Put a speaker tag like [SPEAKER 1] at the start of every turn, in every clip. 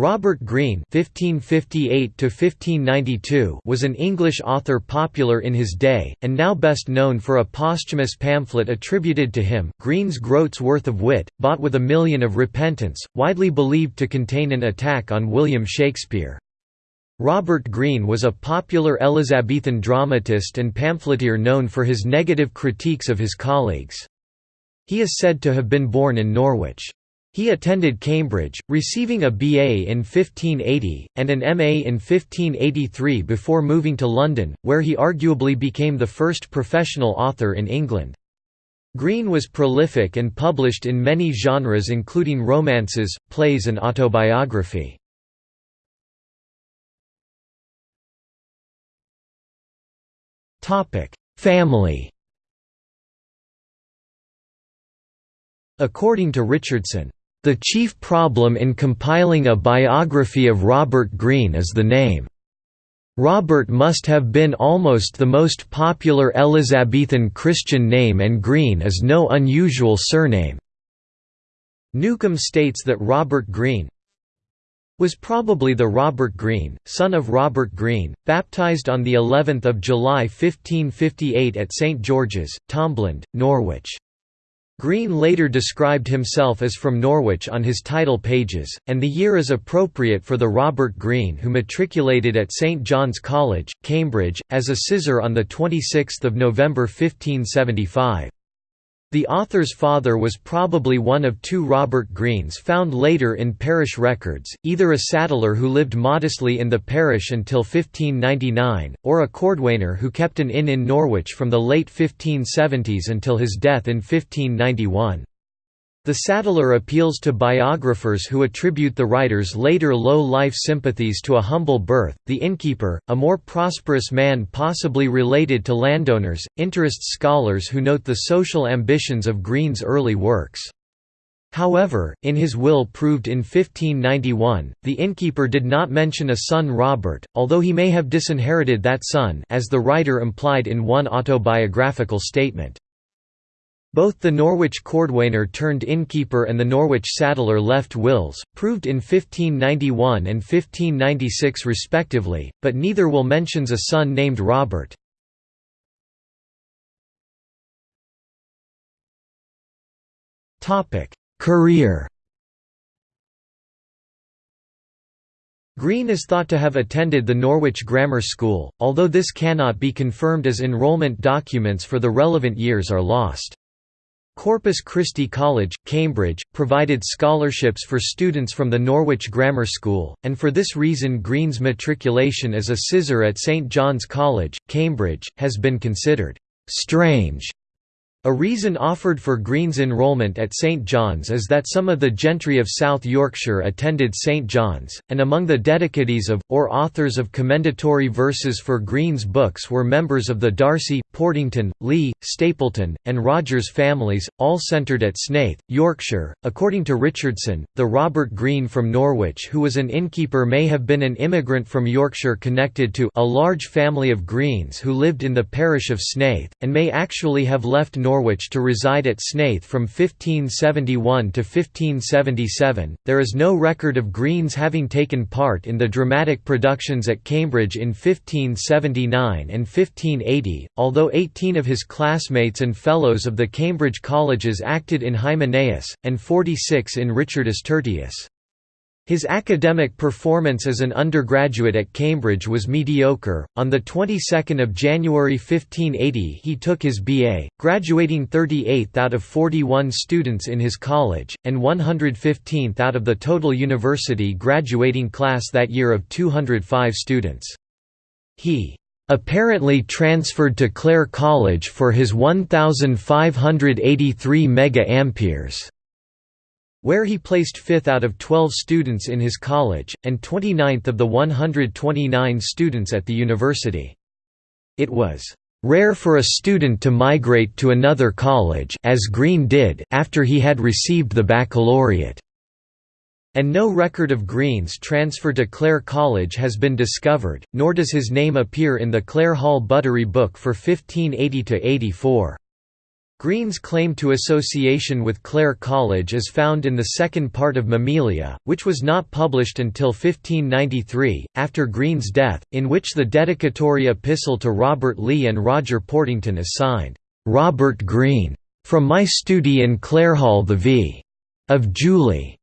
[SPEAKER 1] Robert Greene (1558–1592) was an English author popular in his day, and now best known for a posthumous pamphlet attributed to him, Greene's Groat's Worth of Wit, bought with a million of repentance, widely believed to contain an attack on William Shakespeare. Robert Greene was a popular Elizabethan dramatist and pamphleteer known for his negative critiques of his colleagues. He is said to have been born in Norwich. He attended Cambridge, receiving a BA in 1580, and an MA in 1583 before moving to London, where he arguably became the first professional author in England. Greene was prolific and published in many genres including romances, plays and autobiography. Family According to Richardson, the chief problem in compiling a biography of Robert Greene is the name. Robert must have been almost the most popular Elizabethan Christian name and Greene is no unusual surname. Newcomb states that Robert Greene was probably the Robert Greene, son of Robert Greene, baptized on the 11th of July 1558 at St George's, Tombland, Norwich. Greene later described himself as from Norwich on his title pages, and the year is appropriate for the Robert Green who matriculated at St John's College, Cambridge, as a sizar on 26 November 1575. The author's father was probably one of two Robert Greens found later in parish records, either a saddler who lived modestly in the parish until 1599, or a cordwainer who kept an inn in Norwich from the late 1570s until his death in 1591. The Saddler appeals to biographers who attribute the writer's later low-life sympathies to a humble birth. The innkeeper, a more prosperous man possibly related to landowners, interests scholars who note the social ambitions of Greene's early works. However, in his will proved in 1591, the innkeeper did not mention a son Robert, although he may have disinherited that son as the writer implied in one autobiographical statement. Both the Norwich cordwainer turned innkeeper and the Norwich saddler left wills, proved in 1591 and 1596 respectively, but neither will mentions a son named Robert. Career Green is thought to have attended the Norwich Grammar School, although this cannot be confirmed as enrollment documents for the relevant years are lost. Corpus Christi College, Cambridge, provided scholarships for students from the Norwich Grammar School, and for this reason Green's matriculation as a sizar at St John's College, Cambridge, has been considered «strange» A reason offered for Green's enrolment at St John's is that some of the gentry of South Yorkshire attended St John's, and among the dedicatees of, or authors of commendatory verses for Green's books were members of the Darcy, Portington, Lee, Stapleton, and Rogers families, all centred at Snaith, Yorkshire. According to Richardson, the Robert Green from Norwich who was an innkeeper may have been an immigrant from Yorkshire connected to a large family of Greens who lived in the parish of Snaith, and may actually have left Norwich Norwich to reside at Snaith from 1571 to 1577. There is no record of Greene's having taken part in the dramatic productions at Cambridge in 1579 and 1580, although 18 of his classmates and fellows of the Cambridge colleges acted in Hymenaeus, and 46 in Richardus Tertius. His academic performance as an undergraduate at Cambridge was mediocre. On the 22nd of January 1580, he took his BA, graduating 38th out of 41 students in his college and 115th out of the total university graduating class that year of 205 students. He apparently transferred to Clare College for his 1583 mega amperes where he placed fifth out of 12 students in his college, and 29th of the 129 students at the university. It was rare for a student to migrate to another college as Green did after he had received the baccalaureate. And no record of Green's transfer to Clare College has been discovered, nor does his name appear in the Clare Hall Buttery book for 1580–84. Green's claim to association with Clare College is found in the second part of Mamilia, which was not published until 1593, after Green's death, in which the dedicatory epistle to Robert Lee and Roger Portington is signed, "'Robert Green. From my studi in Clarehall the V. of Julie".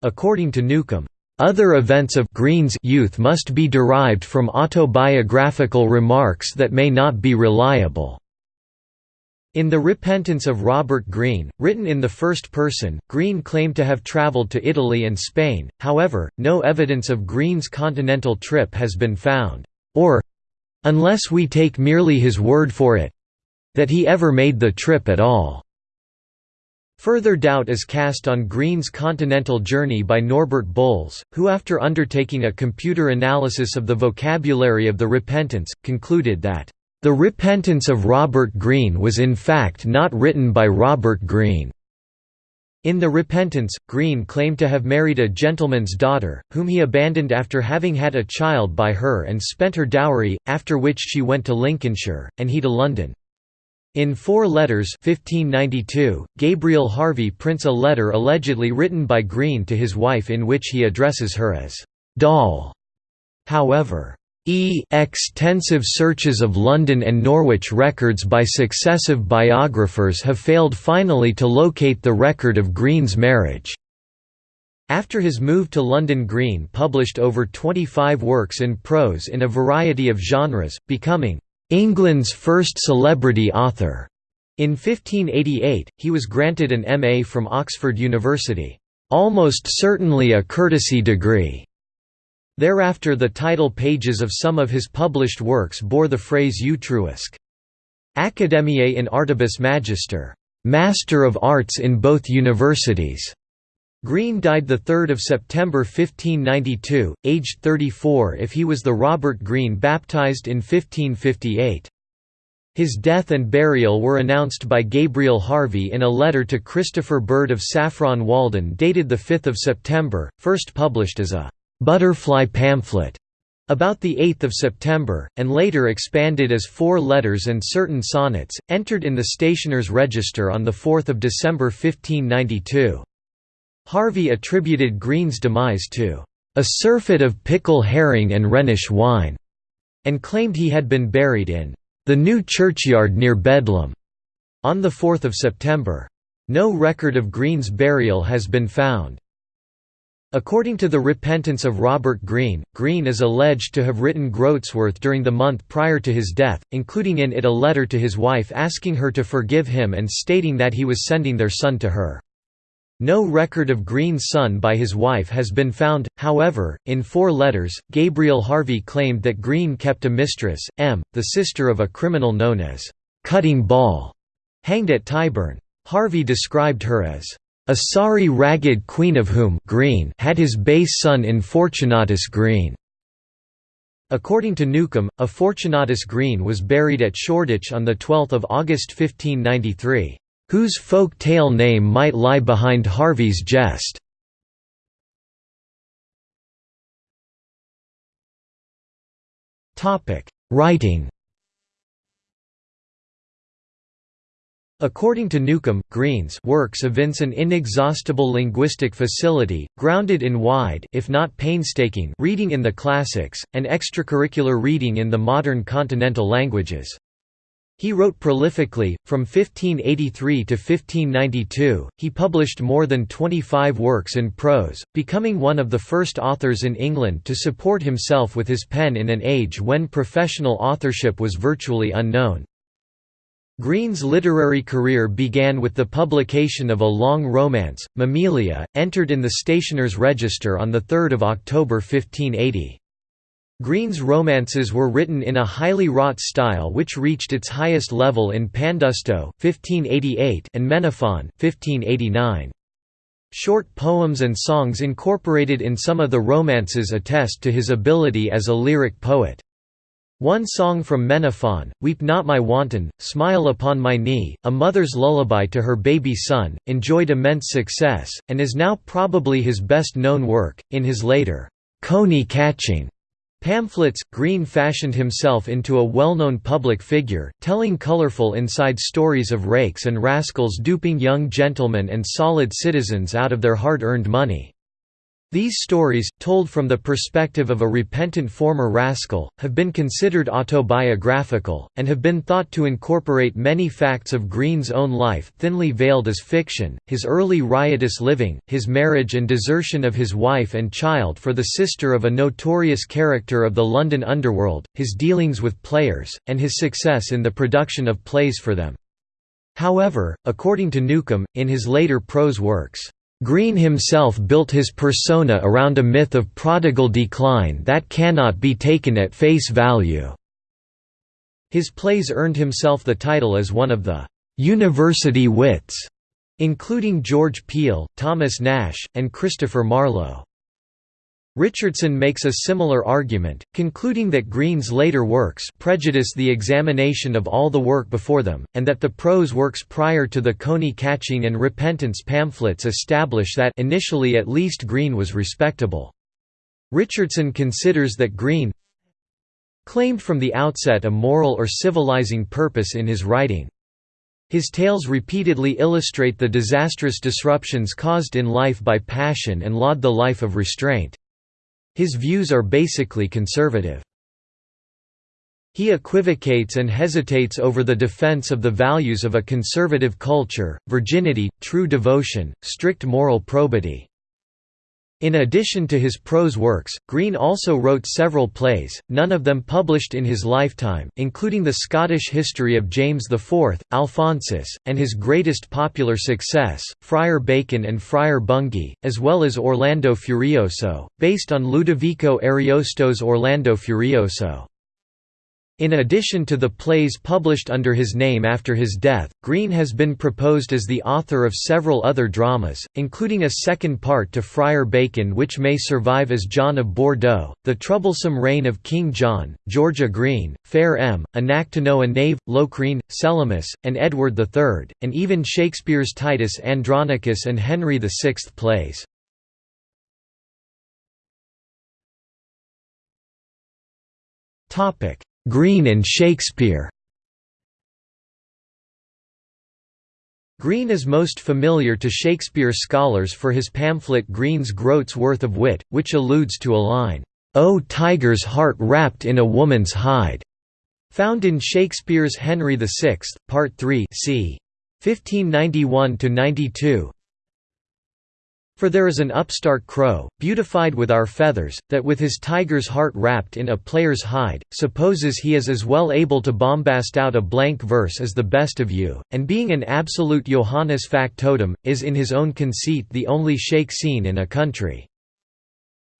[SPEAKER 1] According to Newcomb, other events of Green's youth must be derived from autobiographical remarks that may not be reliable. In The Repentance of Robert Greene, written in the first person, Greene claimed to have travelled to Italy and Spain, however, no evidence of Greene's continental trip has been found, or—unless we take merely his word for it—that he ever made the trip at all. Further doubt is cast on Greene's continental journey by Norbert Boles, who after undertaking a computer analysis of the vocabulary of the Repentance, concluded that the Repentance of Robert Greene was in fact not written by Robert Greene. In The Repentance, Greene claimed to have married a gentleman's daughter, whom he abandoned after having had a child by her and spent her dowry, after which she went to Lincolnshire, and he to London. In Four Letters 1592, Gabriel Harvey prints a letter allegedly written by Greene to his wife in which he addresses her as «doll». However, E extensive searches of London and Norwich records by successive biographers have failed finally to locate the record of Green's marriage. After his move to London Green published over 25 works in prose in a variety of genres, becoming England's first celebrity author. In 1588, he was granted an M.A. from Oxford University, almost certainly a courtesy degree. Thereafter the title pages of some of his published works bore the phrase Utriusque. Academiae in Artibus Magister, Master of Arts in both universities. Green died 3 September 1592, aged 34 if he was the Robert Greene baptized in 1558. His death and burial were announced by Gabriel Harvey in a letter to Christopher Bird of Saffron Walden dated 5 September, first published as a butterfly pamphlet about 8 September, and later expanded as four letters and certain sonnets, entered in the Stationer's Register on 4 December 1592. Harvey attributed Greene's demise to a surfeit of pickle herring and Rhenish wine, and claimed he had been buried in the new churchyard near Bedlam on 4 September. No record of Greene's burial has been found. According to the Repentance of Robert Greene, Greene is alleged to have written Groatsworth during the month prior to his death, including in it a letter to his wife asking her to forgive him and stating that he was sending their son to her. No record of Greene's son by his wife has been found, however, in four letters, Gabriel Harvey claimed that Greene kept a mistress, M., the sister of a criminal known as Cutting Ball, hanged at Tyburn. Harvey described her as a sorry ragged queen of whom Greene had his base son in Fortunatus Green. According to Newcomb, a Fortunatus Green was buried at Shoreditch on 12 August 1593, "...whose folk tale name might lie behind Harvey's jest." Writing According to Newcomb, Greene's works evince an inexhaustible linguistic facility, grounded in wide if not painstaking reading in the classics, and extracurricular reading in the modern continental languages. He wrote prolifically, from 1583 to 1592, he published more than 25 works in prose, becoming one of the first authors in England to support himself with his pen in an age when professional authorship was virtually unknown. Greene's literary career began with the publication of a long romance, Mamilia, entered in the Stationer's Register on 3 October 1580. Green's romances were written in a highly wrought style which reached its highest level in Pandosto 1588 and Menaphon 1589. Short poems and songs incorporated in some of the romances attest to his ability as a lyric poet. One song from Menaphon, Weep Not My Wanton, Smile Upon My Knee, a mother's lullaby to her baby son, enjoyed immense success, and is now probably his best known work. In his later, coney catching Pamphlets Greene fashioned himself into a well-known public figure, telling colorful inside stories of rakes and rascals duping young gentlemen and solid citizens out of their hard-earned money. These stories, told from the perspective of a repentant former rascal, have been considered autobiographical, and have been thought to incorporate many facts of Greene's own life thinly veiled as fiction, his early riotous living, his marriage and desertion of his wife and child for the sister of a notorious character of the London underworld, his dealings with players, and his success in the production of plays for them. However, according to Newcomb, in his later prose works, Greene himself built his persona around a myth of prodigal decline that cannot be taken at face value. His plays earned himself the title as one of the «university wits», including George Peele, Thomas Nash, and Christopher Marlowe. Richardson makes a similar argument, concluding that Greene's later works prejudice the examination of all the work before them, and that the prose works prior to the Coney catching and repentance pamphlets establish that initially at least Greene was respectable. Richardson considers that Greene claimed from the outset a moral or civilizing purpose in his writing. His tales repeatedly illustrate the disastrous disruptions caused in life by passion and laud the life of restraint. His views are basically conservative. He equivocates and hesitates over the defense of the values of a conservative culture, virginity, true devotion, strict moral probity. In addition to his prose works, Greene also wrote several plays, none of them published in his lifetime, including the Scottish history of James IV, Alphonsus, and his greatest popular success, Friar Bacon and Friar Bungay, as well as Orlando Furioso, based on Ludovico Ariosto's Orlando Furioso. In addition to the plays published under his name after his death, Greene has been proposed as the author of several other dramas, including a second part to Friar Bacon which may survive as John of Bordeaux, The Troublesome Reign of King John, George a Greene, Fair Em, Anactono a Knave, Locrine, Selimus, and Edward III, and even Shakespeare's Titus Andronicus and Henry VI plays. Topic Greene and Shakespeare Green is most familiar to Shakespeare scholars for his pamphlet Green's Groat's Worth of Wit, which alludes to a line, "'O tiger's heart wrapped in a woman's hide' found in Shakespeare's Henry VI, Part 3 c. 1591–92 for there is an upstart crow, beautified with our feathers, that with his tiger's heart wrapped in a player's hide, supposes he is as well able to bombast out a blank verse as the best of you, and being an absolute Johannes factotum, is in his own conceit the only shake scene in a country.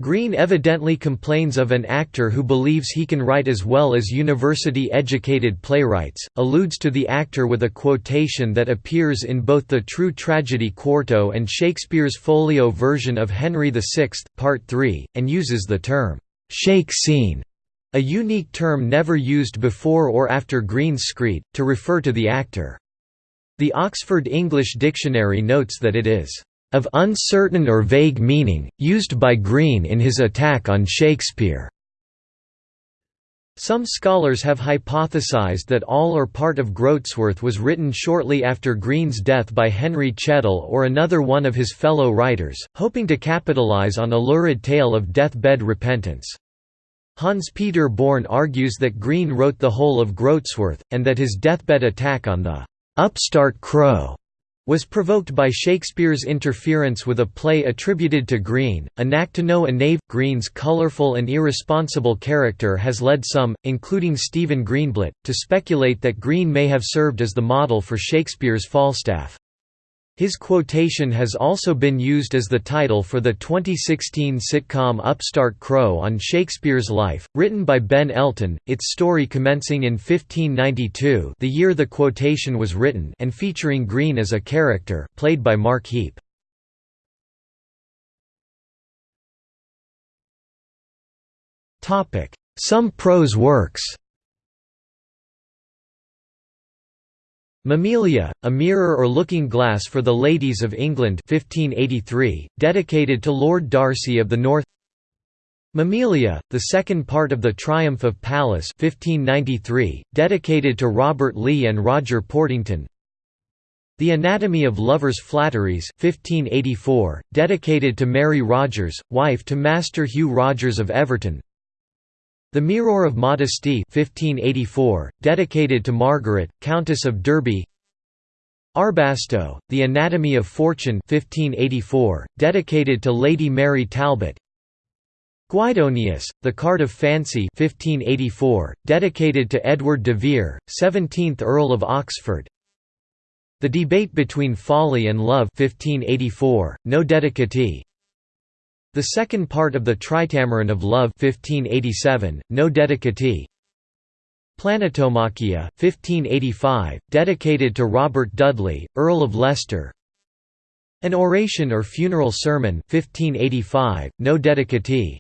[SPEAKER 1] Greene evidently complains of an actor who believes he can write as well as university-educated playwrights, alludes to the actor with a quotation that appears in both the True Tragedy Quarto and Shakespeare's folio version of Henry VI, Part 3, and uses the term, "'shake scene' a unique term never used before or after Green's screed, to refer to the actor. The Oxford English Dictionary notes that it is of uncertain or vague meaning, used by Green in his attack on Shakespeare. Some scholars have hypothesized that all or part of Groatsworth was written shortly after Green's death by Henry Chettle or another one of his fellow writers, hoping to capitalize on a lurid tale of deathbed repentance. Hans-Peter Born argues that Green wrote the whole of Groatsworth, and that his deathbed attack on the «upstart crow» was provoked by Shakespeare's interference with a play attributed to Greene. A Knack to Know a Knave. Greene's colorful and irresponsible character has led some, including Stephen Greenblatt, to speculate that Greene may have served as the model for Shakespeare's Falstaff. His quotation has also been used as the title for the 2016 sitcom Upstart Crow on Shakespeare's life, written by Ben Elton, its story commencing in 1592 the year the quotation was written and featuring Greene as a character played by Mark Heap. Some prose works Mamilia, a mirror or looking glass for the ladies of England 1583, dedicated to Lord Darcy of the North. Mamilia, the second part of the Triumph of Pallas 1593, dedicated to Robert Lee and Roger Portington. The Anatomy of Lovers' Flatteries 1584, dedicated to Mary Rogers, wife to Master Hugh Rogers of Everton The Mirror of Modesty 1584, dedicated to Margaret, Countess of Derby. Arbasto, The Anatomy of Fortune 1584, dedicated to Lady Mary Talbot. Guidonius, The Card of Fancy 1584, dedicated to Edward de Vere, 17th Earl of Oxford. The Debate Between Folly and Love 1584, no dedicatee The second part of the Tritameron of Love 1587, no dedicatee Planetomachia 1585, dedicated to Robert Dudley, Earl of Leicester. An Oration or Funeral Sermon 1585, no dedicatee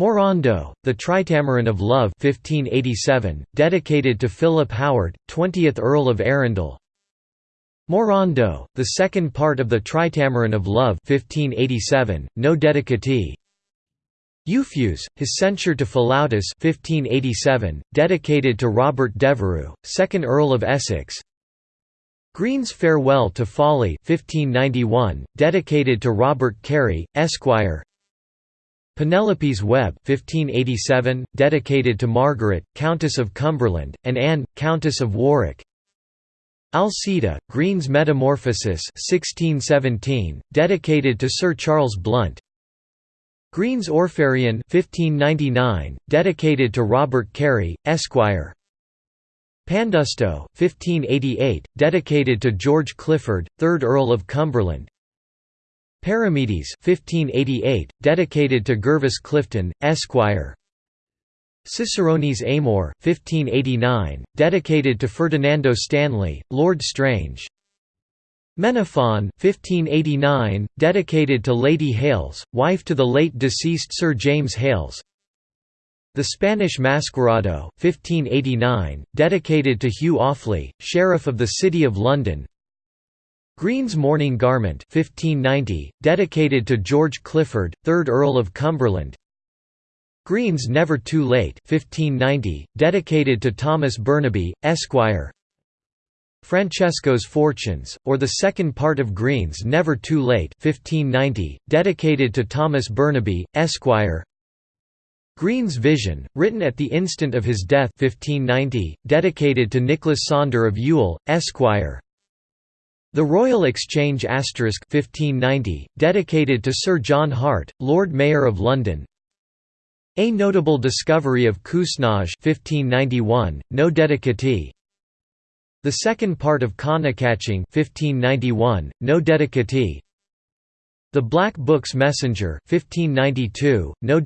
[SPEAKER 1] Morando, the Tritameron of Love 1587, dedicated to Philip Howard, 20th Earl of Arundel Morando, the second part of the Tritameron of Love 1587, no dedicatee. Euphues, his censure to Philautus 1587, dedicated to Robert Devereux, 2nd Earl of Essex. Green's Farewell to Folly 1591, dedicated to Robert Carey, Esquire. Penelope's Web 1587, dedicated to Margaret, Countess of Cumberland, and Anne, Countess of Warwick Alcida, Green's Metamorphosis 1617, dedicated to Sir Charles Blunt. Green's Orpharion 1599, dedicated to Robert Carey, Esquire. Pandosto, 1588, dedicated to George Clifford, 3rd Earl of Cumberland. Perimedes 1588, dedicated to Gervas Clifton, Esquire Ciceronis Amor, 1589, dedicated to Ferdinando Stanley, Lord Strange Menaphon, 1589, dedicated to Lady Hales, wife to the late deceased Sir James Hales. The Spanish Masquerado, 1589, dedicated to Hugh Offley, Sheriff of the City of London Green's Mourning Garment 1590, dedicated to George Clifford, 3rd Earl of Cumberland Green's Never Too Late 1590, dedicated to Thomas Burnaby, Esquire. Francesco's Fortunes, or the second part of Green's Never Too Late 1590, dedicated to Thomas Burnaby, Esquire. Green's Vision, written at the instant of his death 1590, dedicated to Nicholas Sonder of Ewell, Esquire. The Royal Exchange 1590, dedicated to Sir John Hart, Lord Mayor of London A notable discovery of Cozenage 1591, no dedicatee. The second part of Catching 1591, no dedicatee. The Black Book's Messenger 1592, no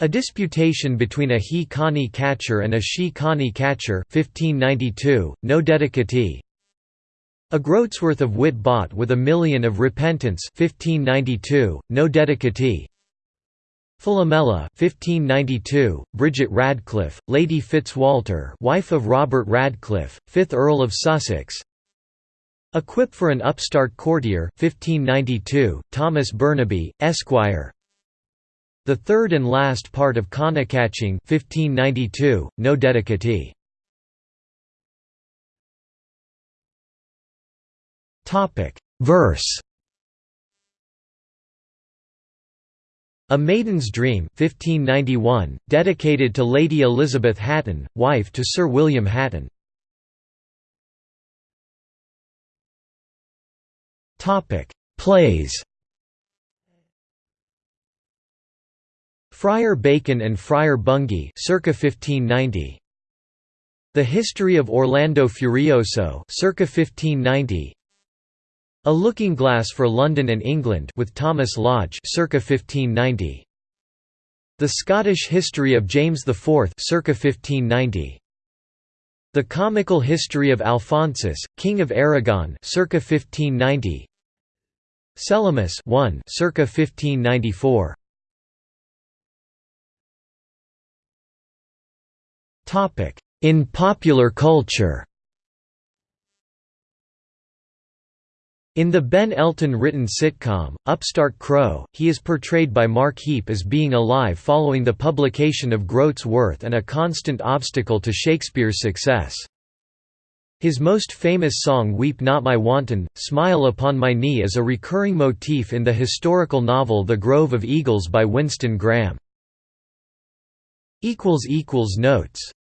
[SPEAKER 1] a disputation between a he Connie catcher and a she Connie catcher 1592, no dedicatee. A groatsworth of wit bought with a million of repentance 1592, no dedicatee Philomela 1592, Bridget Radcliffe, Lady Fitzwalter wife of Robert Radcliffe, 5th Earl of Sussex. A Quip for an Upstart Courtier 1592, Thomas Burnaby, Esquire. The third and last part of Catching 1592, no dedicatee. Verse. A Maiden's Dream 1591, dedicated to Lady Elizabeth Hatton, wife to Sir William Hatton. Plays. Friar Bacon and Friar Bungay circa 1590. The History of Orlando Furioso circa 1590. A Looking Glass for London and England with Thomas Lodge circa 1590. The Scottish History of James IV circa 1590. The Comical History of Alphonsus, King of Aragon circa 1590. Selimus 1 circa 1594. Topic: In popular culture. In the Ben Elton written sitcom, Upstart Crow, he is portrayed by Mark Heap as being alive following the publication of Groat's Worth and a constant obstacle to Shakespeare's success. His most famous song Weep Not My Wanton, Smile Upon My Knee is a recurring motif in the historical novel The Grove of Eagles by Winston Graham. Notes